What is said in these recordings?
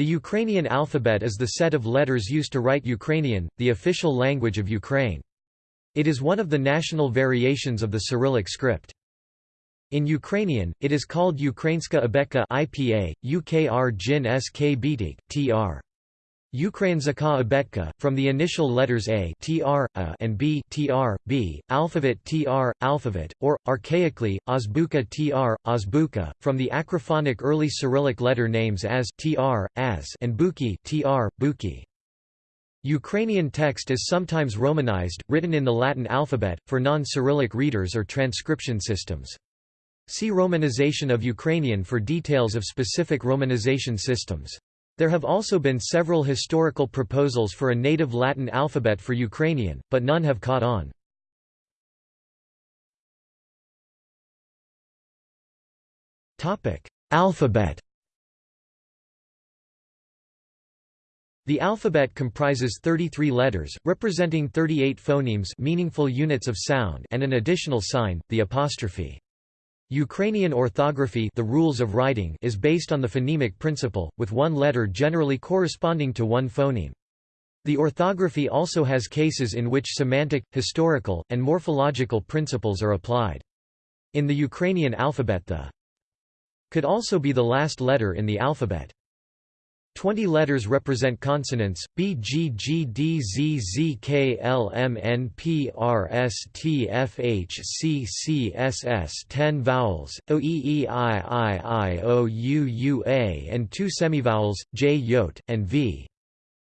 The Ukrainian alphabet is the set of letters used to write Ukrainian, the official language of Ukraine. It is one of the national variations of the Cyrillic script. In Ukrainian, it is called Ukrainska abetka IPA, UKR Jin SK tr. Ukrainska abetka, from the initial letters A, tr, a and B, tr, b, alphabet tr, alphabet, or, archaically, azbuka tr, azbuka, from the acrophonic early Cyrillic letter names as tr, as and buki tr, buki. Ukrainian text is sometimes Romanized, written in the Latin alphabet, for non-Cyrillic readers or transcription systems. See Romanization of Ukrainian for details of specific romanization systems. There have also been several historical proposals for a native Latin alphabet for Ukrainian, but none have caught on. Alphabet The alphabet comprises 33 letters, representing 38 phonemes meaningful units of sound and an additional sign, the apostrophe. Ukrainian orthography the rules of writing is based on the phonemic principle, with one letter generally corresponding to one phoneme. The orthography also has cases in which semantic, historical, and morphological principles are applied. In the Ukrainian alphabet the could also be the last letter in the alphabet. Twenty letters represent consonants, B G G D Z Z K L M N P R S T F H C C S S ten vowels, O E E I I I O U U A and two semivowels, J Yot, and V.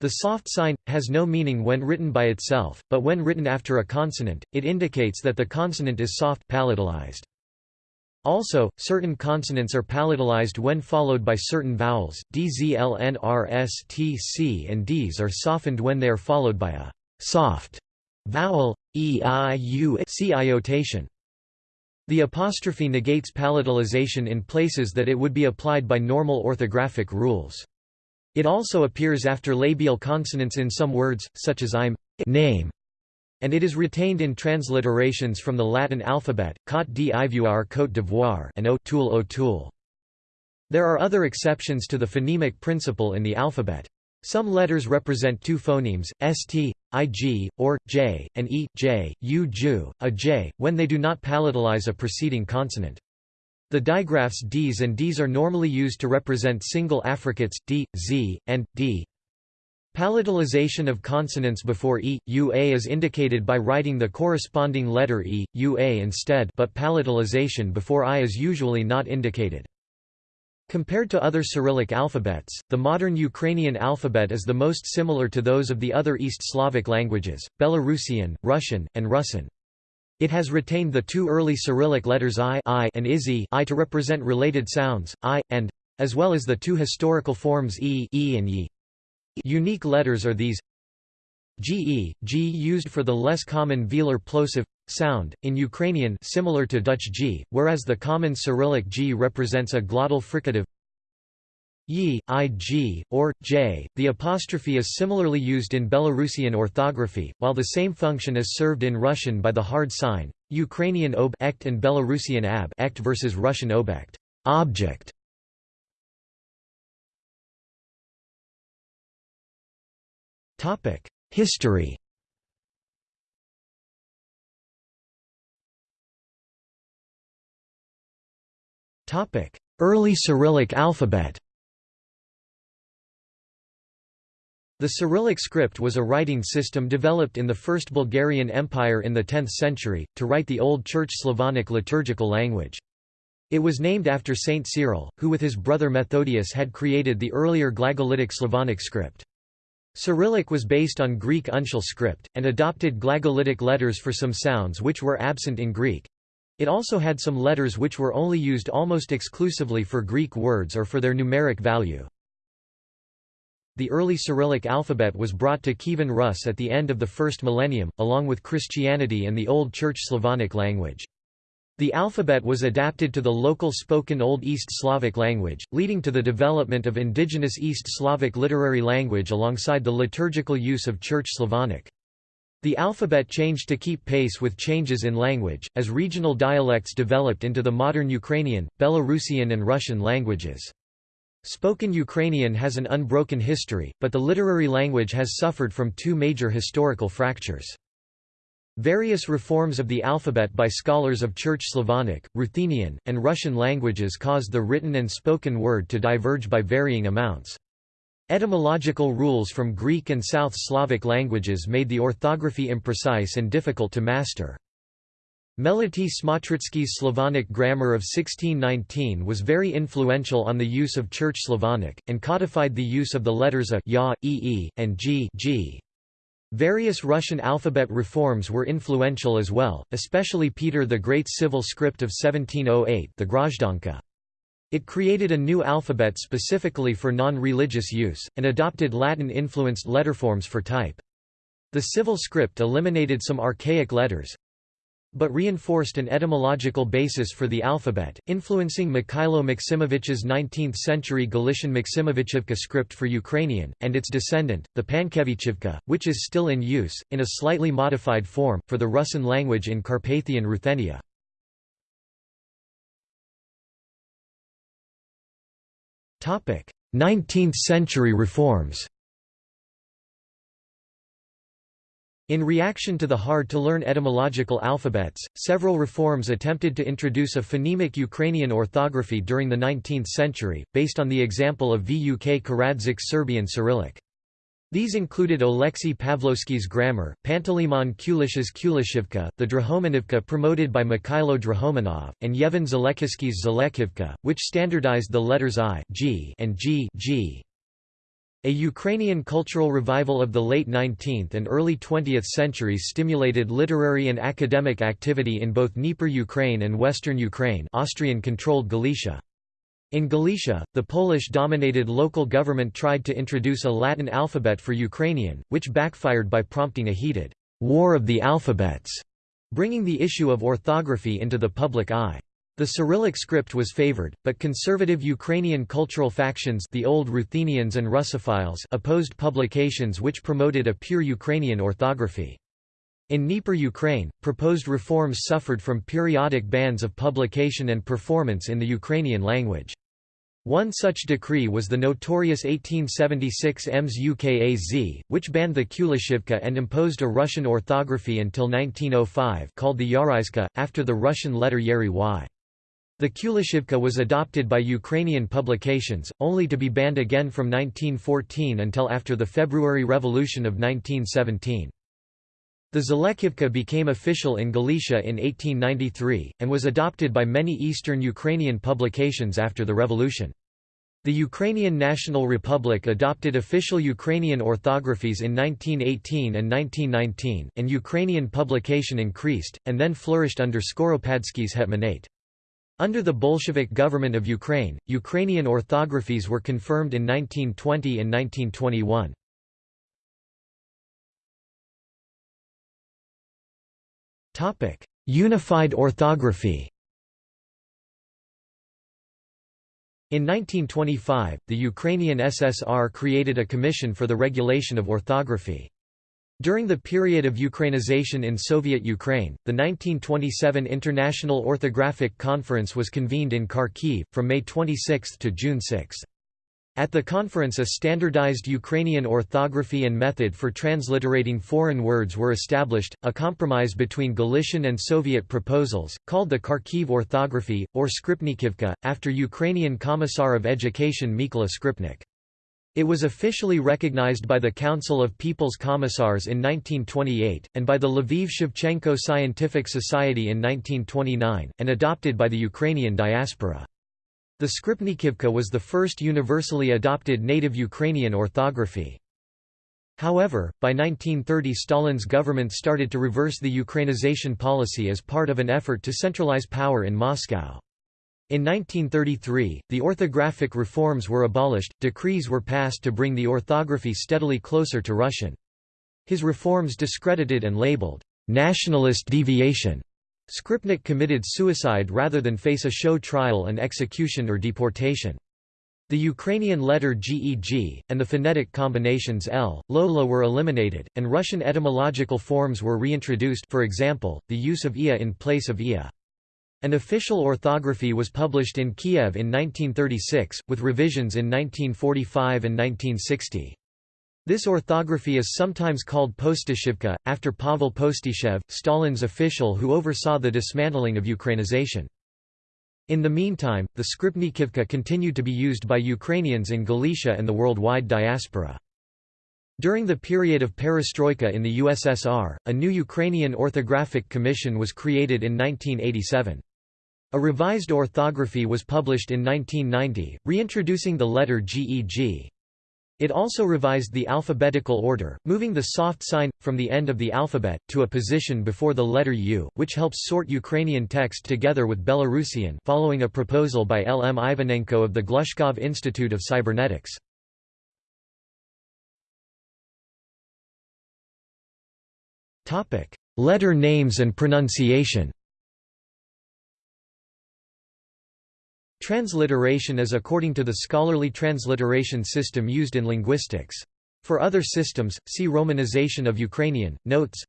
The soft sign, has no meaning when written by itself, but when written after a consonant, it indicates that the consonant is soft palatalized. Also, certain consonants are palatalized when followed by certain vowels, dzlnrstc and ds are softened when they are followed by a soft vowel, e i u c iotation. The apostrophe negates palatalization in places that it would be applied by normal orthographic rules. It also appears after labial consonants in some words, such as I'm name and it is retained in transliterations from the Latin alphabet, Côte d'Ivoire Côte d'Ivoire and O'Toole O'Toole. There are other exceptions to the phonemic principle in the alphabet. Some letters represent two phonemes, st, ig, or j, and e, j, u, ju, a j, when they do not palatalize a preceding consonant. The digraphs ds and ds are normally used to represent single affricates, d, z, and d, Palatalization of consonants before e, ua is indicated by writing the corresponding letter e, ua instead but palatalization before i is usually not indicated. Compared to other Cyrillic alphabets, the modern Ukrainian alphabet is the most similar to those of the other East Slavic languages, Belarusian, Russian, and Rusyn. It has retained the two early Cyrillic letters I, I and IZI I to represent related sounds, I, and, as well as the two historical forms E, e and Y. Unique letters are these GE, G used for the less common velar plosive sound, in Ukrainian similar to Dutch G, whereas the common Cyrillic G represents a glottal fricative Yi, ig, or j. The apostrophe is similarly used in Belarusian orthography, while the same function is served in Russian by the hard sign, Ukrainian ob and Belarusian ab versus Russian obekt object. History Topic: Early Cyrillic alphabet The Cyrillic script was a writing system developed in the First Bulgarian Empire in the 10th century, to write the Old Church Slavonic liturgical language. It was named after Saint Cyril, who with his brother Methodius had created the earlier Glagolitic Slavonic script. Cyrillic was based on Greek uncial script, and adopted Glagolitic letters for some sounds which were absent in Greek. It also had some letters which were only used almost exclusively for Greek words or for their numeric value. The early Cyrillic alphabet was brought to Kievan Rus at the end of the first millennium, along with Christianity and the Old Church Slavonic language. The alphabet was adapted to the local spoken Old East Slavic language, leading to the development of indigenous East Slavic literary language alongside the liturgical use of Church Slavonic. The alphabet changed to keep pace with changes in language, as regional dialects developed into the modern Ukrainian, Belarusian and Russian languages. Spoken Ukrainian has an unbroken history, but the literary language has suffered from two major historical fractures. Various reforms of the alphabet by scholars of Church Slavonic, Ruthenian, and Russian languages caused the written and spoken word to diverge by varying amounts. Etymological rules from Greek and South Slavic languages made the orthography imprecise and difficult to master. Melity Smotritsky's Slavonic grammar of 1619 was very influential on the use of Church Slavonic, and codified the use of the letters a, ya, ee, and g, g. Various Russian alphabet reforms were influential as well, especially Peter the Great's civil script of 1708 the Grozdanka. It created a new alphabet specifically for non-religious use, and adopted Latin-influenced letterforms for type. The civil script eliminated some archaic letters, but reinforced an etymological basis for the alphabet, influencing Mikhailo Maksimovich's 19th-century Galician Maksimovichivka script for Ukrainian, and its descendant, the Pankevichivka, which is still in use, in a slightly modified form, for the Rusyn language in Carpathian Ruthenia. Topic: 19th century reforms. In reaction to the hard-to-learn etymological alphabets, several reforms attempted to introduce a phonemic Ukrainian orthography during the 19th century, based on the example of Vuk Karadžić Serbian Cyrillic. These included Oleksiy Pavlovsky's grammar, Panteleimon Kulish's Kulishivka, the Drahomanivka promoted by Mikhailo Drahomanov, and Yevhen Zalekhisky's Zalekivka, which standardized the letters I G and G, G. A Ukrainian cultural revival of the late 19th and early 20th centuries stimulated literary and academic activity in both Dnieper Ukraine and Western Ukraine Austrian-controlled Galicia. In Galicia, the Polish-dominated local government tried to introduce a Latin alphabet for Ukrainian, which backfired by prompting a heated «war of the alphabets», bringing the issue of orthography into the public eye. The Cyrillic script was favored, but conservative Ukrainian cultural factions the Old Ruthenians and Russophiles opposed publications which promoted a pure Ukrainian orthography. In Dnieper Ukraine, proposed reforms suffered from periodic bans of publication and performance in the Ukrainian language. One such decree was the notorious 1876 EMS UKAZ, which banned the Kulishivka and imposed a Russian orthography until 1905 called the Yaryzhka, after the Russian letter y. The Kulishivka was adopted by Ukrainian publications, only to be banned again from 1914 until after the February Revolution of 1917. The Zalekhivka became official in Galicia in 1893, and was adopted by many Eastern Ukrainian publications after the revolution. The Ukrainian National Republic adopted official Ukrainian orthographies in 1918 and 1919, and Ukrainian publication increased, and then flourished under Skoropadsky's hetmanate. Under the Bolshevik government of Ukraine, Ukrainian orthographies were confirmed in 1920 and 1921. Topic: Unified orthography In 1925, the Ukrainian SSR created a commission for the regulation of orthography. During the period of Ukrainization in Soviet Ukraine, the 1927 International Orthographic Conference was convened in Kharkiv, from May 26 to June 6. At the conference a standardized Ukrainian orthography and method for transliterating foreign words were established, a compromise between Galician and Soviet proposals, called the Kharkiv orthography, or Skripnikivka, after Ukrainian Commissar of Education Mykola Skripnik. It was officially recognized by the Council of People's Commissars in 1928, and by the Lviv Shevchenko Scientific Society in 1929, and adopted by the Ukrainian diaspora. The Skripnikivka was the first universally adopted native Ukrainian orthography. However, by 1930 Stalin's government started to reverse the Ukrainization policy as part of an effort to centralize power in Moscow. In 1933, the orthographic reforms were abolished, decrees were passed to bring the orthography steadily closer to Russian. His reforms discredited and labeled, "...nationalist deviation." Skripnik committed suicide rather than face a show trial and execution or deportation. The Ukrainian letter GEG, and the phonetic combinations L, Lola were eliminated, and Russian etymological forms were reintroduced for example, the use of ia in place of ia. An official orthography was published in Kiev in 1936, with revisions in 1945 and 1960. This orthography is sometimes called Postishivka, after Pavel Postishev, Stalin's official who oversaw the dismantling of Ukrainization. In the meantime, the Skripnikivka continued to be used by Ukrainians in Galicia and the worldwide diaspora. During the period of perestroika in the USSR, a new Ukrainian Orthographic Commission was created in 1987. A revised orthography was published in 1990, reintroducing the letter GEG. It also revised the alphabetical order, moving the soft sign, from the end of the alphabet, to a position before the letter U, which helps sort Ukrainian text together with Belarusian following a proposal by L. M. Ivanenko of the Glushkov Institute of Cybernetics. Topic: Letter names and pronunciation Transliteration is according to the scholarly transliteration system used in linguistics. For other systems, see Romanization of Ukrainian. Notes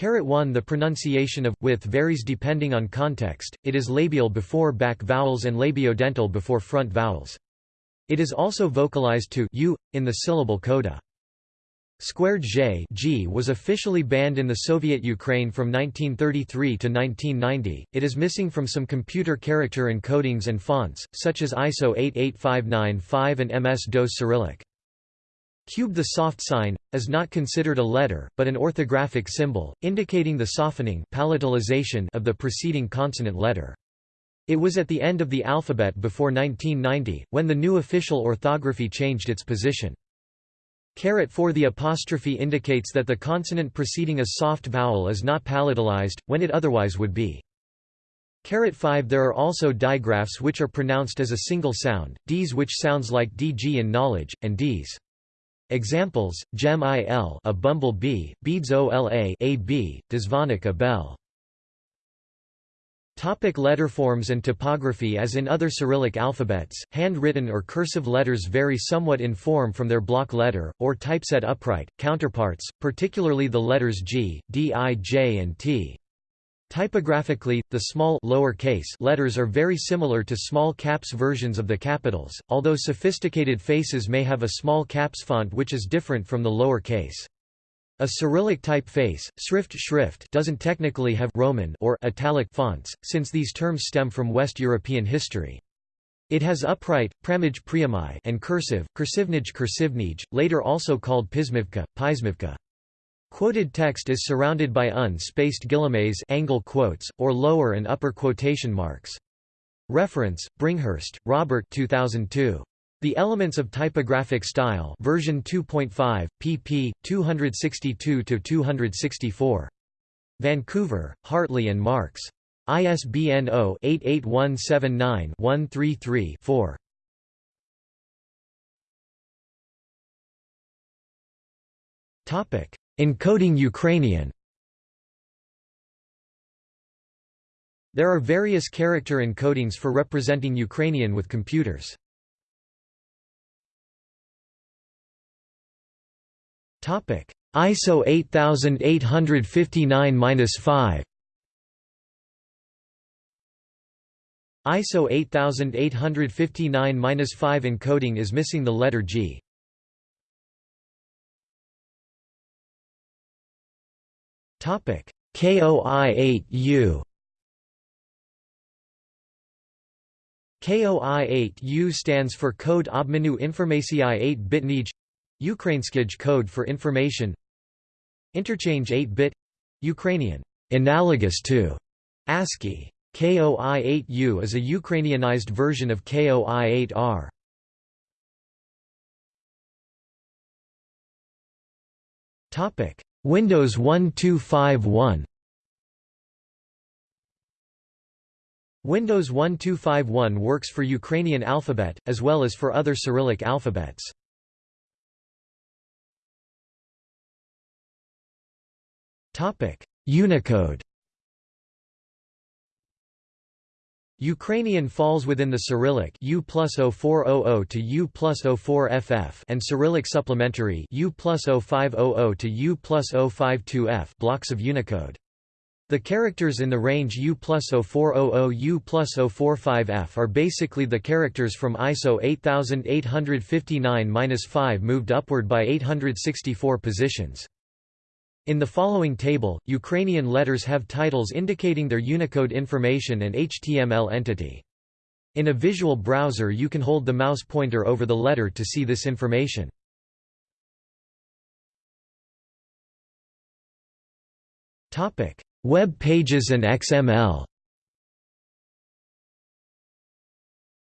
1 The pronunciation of with varies depending on context, it is labial before back vowels and labiodental before front vowels. It is also vocalized to u, in the syllable coda. Squared J G was officially banned in the Soviet Ukraine from 1933 to 1990. It is missing from some computer character encodings and fonts, such as ISO 88595 and MS-DOS Cyrillic. Cube the soft sign, is not considered a letter, but an orthographic symbol, indicating the softening palatalization of the preceding consonant letter. It was at the end of the alphabet before 1990, when the new official orthography changed its position. Caret 4 The apostrophe indicates that the consonant preceding a soft vowel is not palatalized, when it otherwise would be. Caret 5 There are also digraphs which are pronounced as a single sound, Ds which sounds like DG in knowledge, and Ds. Examples, gem il a bumble bee, beads ola a bee, dzvonik a bell. Topic letterforms and typography As in other Cyrillic alphabets, handwritten or cursive letters vary somewhat in form from their block letter, or typeset upright, counterparts, particularly the letters G, D I J and T. Typographically, the small lower case letters are very similar to small caps versions of the capitals, although sophisticated faces may have a small caps font which is different from the lower case. A Cyrillic typeface, Schrift Schrift doesn't technically have Roman or italic fonts, since these terms stem from West European history. It has upright, pramij priamai and cursive, kursivnij kursivnij, later also called pismivka, pismivka. Quoted text is surrounded by unspaced guillemets angle quotes, or lower and upper quotation marks. Reference, Bringhurst, Robert 2002. The Elements of Typographic Style version 2.5, pp. 262–264. Vancouver, Hartley and Marks. ISBN 0-88179-133-4. Encoding Ukrainian There are various character encodings for representing Ukrainian with computers. ISO 8859-5. ISO 8859-5 encoding is missing the letter G. Topic: KOI-8U. KOI-8U stands for Code Obmenu Informacji 8 Bitnij Ukrainskij code for information Interchange 8-bit Ukrainian, analogous to ASCII. KOI-8U is a Ukrainianized version of KOI-8R. Topic: Windows 1251. Windows 1251 works for Ukrainian alphabet, as well as for other Cyrillic alphabets. Unicode Ukrainian falls within the Cyrillic U plus 0400 to U plus 04FF and Cyrillic supplementary U plus 0500 to U plus 052F blocks of Unicode. The characters in the range U plus 0400 U plus 045F are basically the characters from ISO 8859-5 moved upward by 864 positions. In the following table, Ukrainian letters have titles indicating their Unicode information and HTML entity. In a visual browser you can hold the mouse pointer over the letter to see this information. Web pages and XML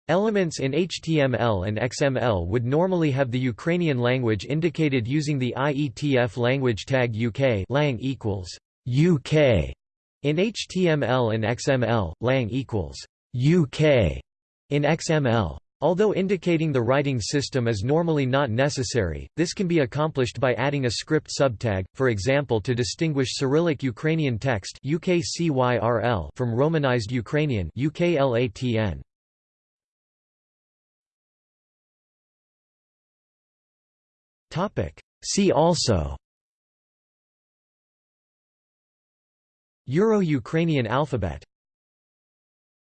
Elements in HTML and XML would normally have the Ukrainian language indicated using the IETF language tag UK lang equals UK. In HTML and XML, lang equals UK in XML. Although indicating the writing system is normally not necessary, this can be accomplished by adding a script subtag, for example to distinguish Cyrillic Ukrainian text from Romanized Ukrainian UKLATN. See also Euro-Ukrainian alphabet